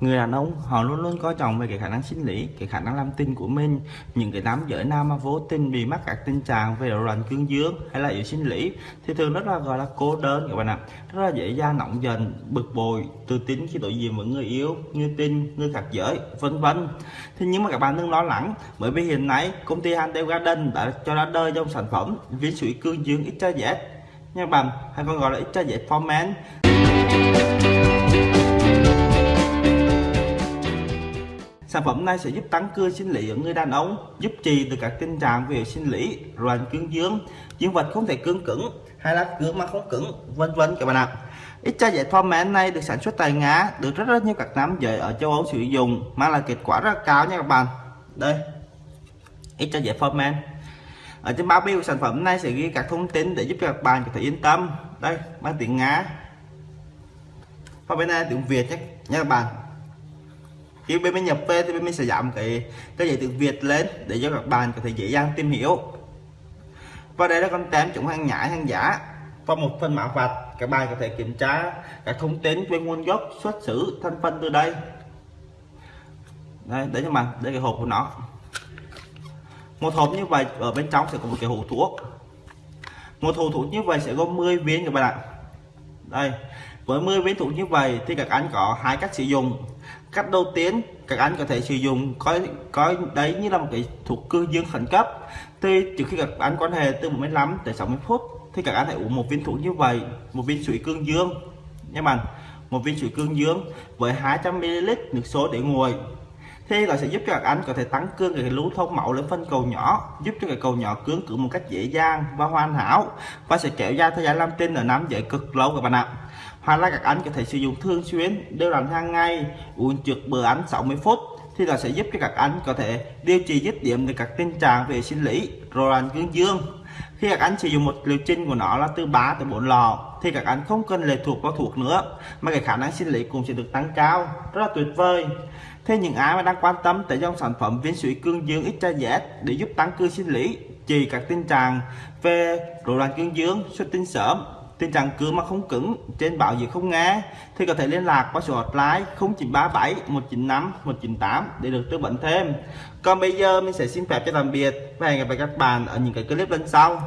người đàn ông họ luôn luôn coi trọng về cái khả năng sinh lý cái khả năng làm tinh của mình. Những cái đám giới nam mà vô tình bị mắc các tình trạng về rối loạn cương dương hay là yếu sinh lý thì thường rất là gọi là cô đơn các bạn ạ. Rất là dễ dàng nóng dần, bực bội tự tin khi đối diện với người yêu người tin, người khác giới vân vân. Thế nhưng mà các bạn đừng lo lắng bởi vì hiện nay công ty Handel Garden đã cho ra đời dòng sản phẩm viên sủi cương dương XYZ nha bạn hay còn gọi là XYZ formen. Sản phẩm này sẽ giúp tăng cường sinh lý ở người đàn ông, giúp trì từ các tình trạng về sinh lý, loạn cương dương, dương vật không thể cương cứng hay là cứng mà không cứng, vân vân các bạn ạ. Ít cha giải format này được sản xuất tại Nga, được rất rất nhiều các nam giới ở châu Âu sử dụng, mang lại kết quả rất cao nha các bạn. Đây, ít cha giải format. Ở trên bao bì của sản phẩm này sẽ ghi các thông tin để giúp các bạn có thể yên tâm. Đây, mang tiếng Nga. Và bên này tiếng Việt nhé, nha các bạn khi bên mình nhập về thì bên mình sẽ giảm cái cái dạy tiếng Việt lên để cho các bạn có thể dễ dàng tìm hiểu. Và đây là con tem chống hàng nhái, hàng giả. Và một phần mã vạch, các bạn có thể kiểm tra các thông tin về nguồn gốc, xuất xứ, thành phần từ đây. Đây đấy cho bạn, đây cái hộp của nó. Một hộp như vậy ở bên trong sẽ có một cái hộp thuốc. Một hộp thuốc như vậy sẽ có 10 viên các bạn ạ. Đây với 10 viên thuốc như vậy thì các anh có hai cách sử dụng. Cách đầu tiên, các anh có thể sử dụng coi coi đấy như là một cái thuốc cương dương khẩn cấp. Thì trước khi các anh quan hệ từ 15 tới 60 phút, thì các anh hãy uống một viên thuốc như vậy, một viên sủi cương dương. Nha bạn, một viên sủi cương dương với 200 ml nước số để nguội. Thì nó sẽ giúp cho các anh có thể tăng cường cái lưu thông máu lên phân cầu nhỏ, giúp cho cái cầu nhỏ cứng cử một cách dễ dàng và hoàn hảo và sẽ kéo dài thời gian làm tinh ở nam giới cực lâu các bạn ạ hoặc là các anh có thể sử dụng thường xuyên đều đặn hàng ngày uống trước bữa ăn 60 phút thì là sẽ giúp cho các anh có thể điều trị dứt điểm được các tình trạng về sinh lý rồi loạn cương dương. Khi các anh sử dụng một liệu trình của nó là từ 3 tới 4 lọ thì các anh không cần lệ thuộc vào thuốc nữa mà cái khả năng sinh lý cũng sẽ được tăng cao rất là tuyệt vời. Thế những ai mà đang quan tâm tới dòng sản phẩm viên sủi cương dương XYZ để giúp tăng cương sinh lý, trị các tình trạng về rối loạn cương dương, xuất tinh sớm, tình trạng cưa mà không cứng, trên bảo gì không nghe, thì có thể liên lạc qua số hotline 0937 195 198 để được tư vấn thêm. Còn bây giờ mình sẽ xin phép cho tạm biệt và hẹn gặp lại các bạn ở những cái clip lần sau.